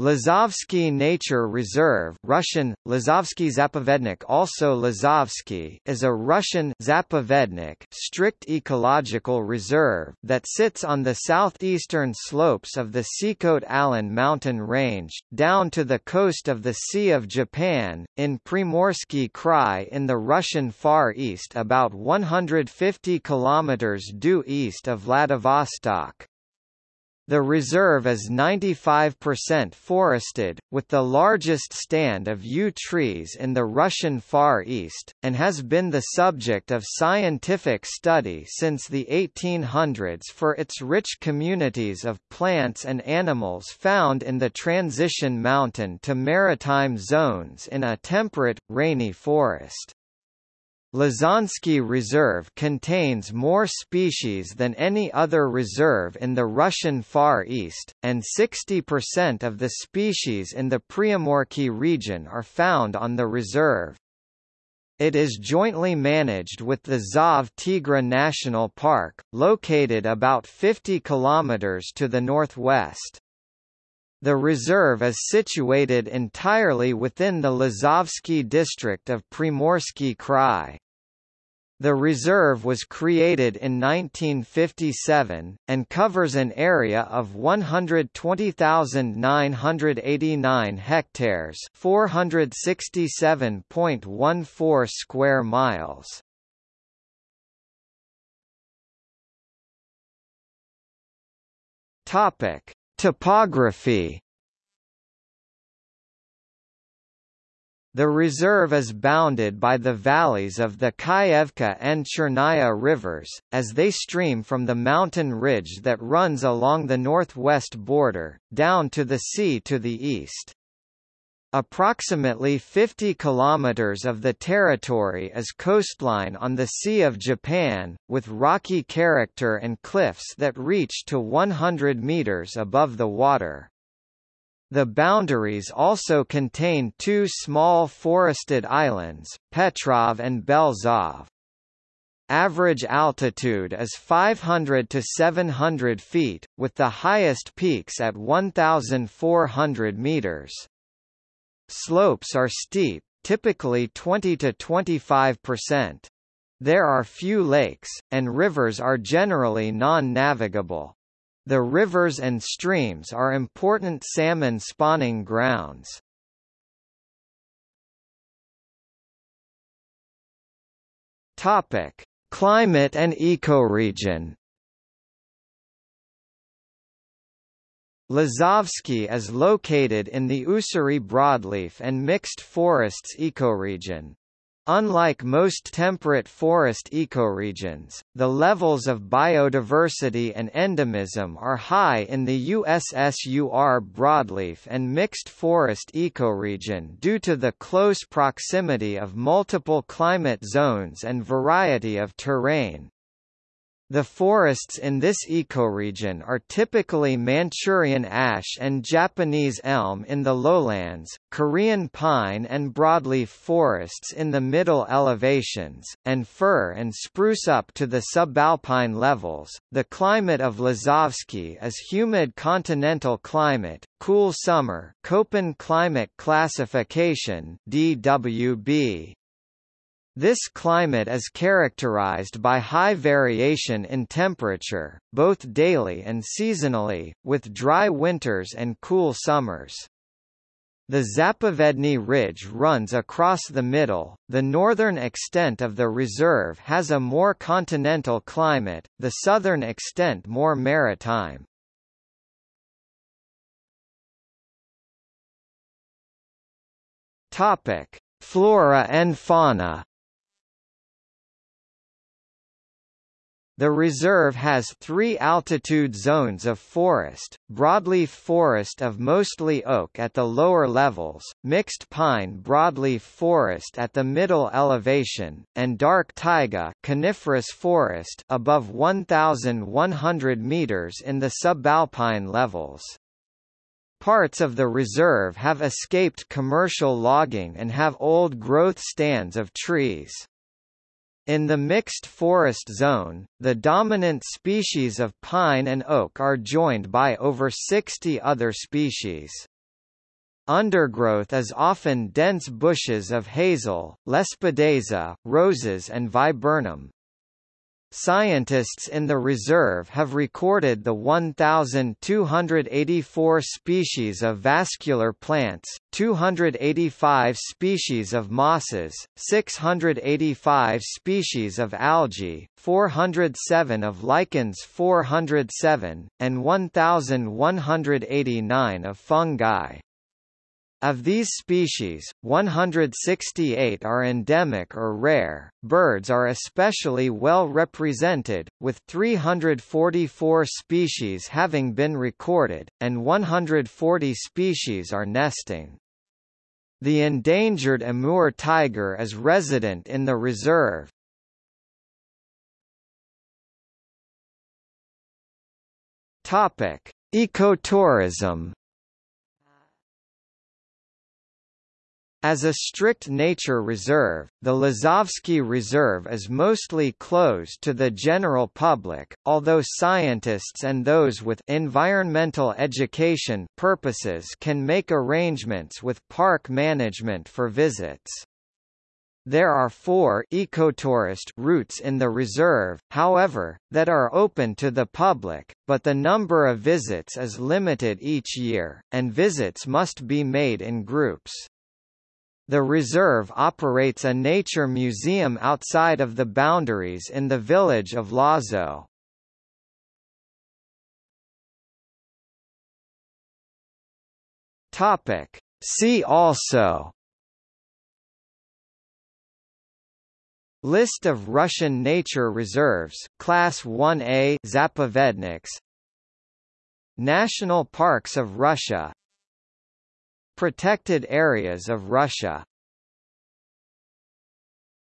Lazovsky Nature Reserve Russian, Lazovsky Zapovednik also Lazovsky is a Russian Zapovednik strict ecological reserve that sits on the southeastern slopes of the Sikhote-Alin mountain range, down to the coast of the Sea of Japan, in Primorsky Krai in the Russian Far East about 150 kilometers due east of Vladivostok. The reserve is 95% forested, with the largest stand of yew trees in the Russian Far East, and has been the subject of scientific study since the 1800s for its rich communities of plants and animals found in the transition mountain to maritime zones in a temperate, rainy forest. Lazovsky Reserve contains more species than any other reserve in the Russian Far East, and 60% of the species in the Primorsky region are found on the reserve. It is jointly managed with the Zov Tigra National Park, located about 50 kilometers to the northwest. The reserve is situated entirely within the Lazovsky district of Primorsky Krai. The reserve was created in 1957, and covers an area of 120,989 hectares 467.14 square miles. Topography The reserve is bounded by the valleys of the Kayevka and Chernaya rivers, as they stream from the mountain ridge that runs along the northwest border, down to the sea to the east. Approximately 50 kilometers of the territory is coastline on the Sea of Japan, with rocky character and cliffs that reach to 100 meters above the water. The boundaries also contain two small forested islands, Petrov and Belzov. Average altitude is 500 to 700 feet, with the highest peaks at 1,400 meters. Slopes are steep, typically 20 to 25 percent. There are few lakes, and rivers are generally non-navigable. The rivers and streams are important salmon spawning grounds. Topic: Climate and ecoregion. Lazovsky is located in the Ussuri broadleaf and mixed forests ecoregion. Unlike most temperate forest ecoregions, the levels of biodiversity and endemism are high in the Ussuri broadleaf and mixed forest ecoregion due to the close proximity of multiple climate zones and variety of terrain. The forests in this ecoregion are typically Manchurian ash and Japanese elm in the lowlands, Korean pine and broadleaf forests in the middle elevations, and fir and spruce up to the subalpine levels. The climate of Lazovsky is humid continental climate, cool summer, Köppen climate classification (DWB). This climate is characterized by high variation in temperature, both daily and seasonally, with dry winters and cool summers. The Zapovedny Ridge runs across the middle. The northern extent of the reserve has a more continental climate, the southern extent more maritime. Topic: Flora and fauna. The reserve has three altitude zones of forest, broadleaf forest of mostly oak at the lower levels, mixed pine broadleaf forest at the middle elevation, and dark taiga coniferous forest above 1,100 meters in the subalpine levels. Parts of the reserve have escaped commercial logging and have old growth stands of trees. In the mixed forest zone, the dominant species of pine and oak are joined by over 60 other species. Undergrowth is often dense bushes of hazel, lespedeza, roses and viburnum. Scientists in the reserve have recorded the 1,284 species of vascular plants, 285 species of mosses, 685 species of algae, 407 of lichens 407, and 1,189 of fungi. Of these species, 168 are endemic or rare. Birds are especially well represented, with 344 species having been recorded, and 140 species are nesting. The endangered Amur tiger is resident in the reserve. Topic: Ecotourism As a strict nature reserve, the Lazovsky Reserve is mostly closed to the general public, although scientists and those with environmental education purposes can make arrangements with park management for visits. There are four ecotourist routes in the reserve, however, that are open to the public, but the number of visits is limited each year, and visits must be made in groups. The reserve operates a nature museum outside of the boundaries in the village of Lazo. Topic. See also List of Russian nature reserves, Class 1A Zapovedniks National Parks of Russia Protected areas of Russia